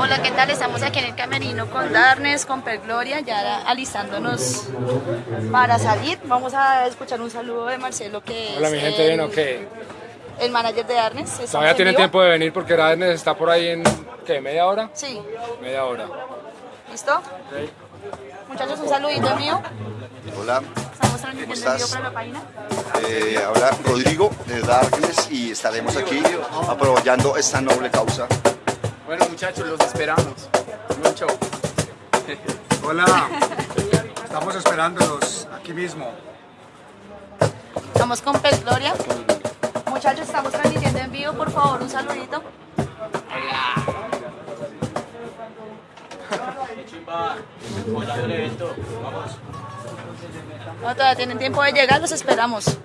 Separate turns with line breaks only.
Hola, ¿qué tal? Estamos aquí en el camerino con Darnes, con Pergloria, ya alistándonos para salir. Vamos a escuchar un saludo de Marcelo, que
Hola,
es
mi gente,
el,
bien, ok.
el manager de Darnes.
Todavía
en
tienen
vivo.
tiempo de venir porque Radnes está por ahí en, ¿qué? ¿Media hora?
Sí,
Media hora.
¿listo? Muchachos, un saludito mío.
Hola,
Estamos transmitiendo
estás?
para la página.
eh, habla Rodrigo de Darkness y estaremos aquí apoyando esta noble causa.
Bueno muchachos, los esperamos. Buen show.
Hola, estamos esperándolos aquí mismo.
Estamos con Pergloria. Muchachos, estamos transmitiendo en vivo, por favor, un saludito. No, todavía tienen tiempo de llegar, los esperamos.